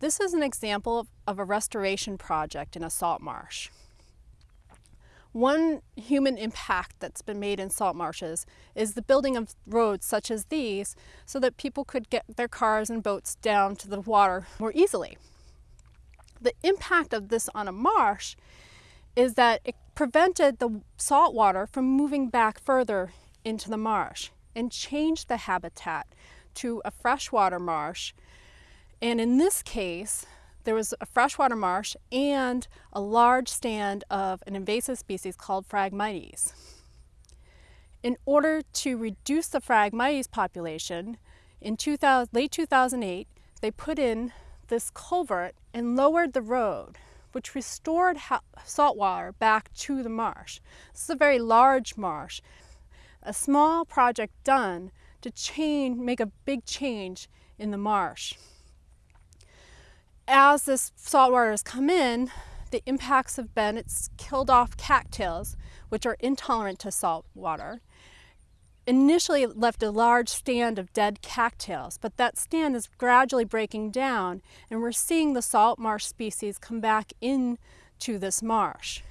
This is an example of, of a restoration project in a salt marsh. One human impact that's been made in salt marshes is the building of roads such as these so that people could get their cars and boats down to the water more easily. The impact of this on a marsh is that it prevented the salt water from moving back further into the marsh and changed the habitat to a freshwater marsh. And in this case, there was a freshwater marsh and a large stand of an invasive species called Phragmites. In order to reduce the Phragmites population, in 2000, late 2008, they put in this culvert and lowered the road, which restored salt water back to the marsh. This is a very large marsh. A small project done to change, make a big change in the marsh as this saltwater has come in, the impacts have been it's killed off cattails, which are intolerant to salt water. Initially, it left a large stand of dead cattails, but that stand is gradually breaking down, and we're seeing the salt marsh species come back into this marsh.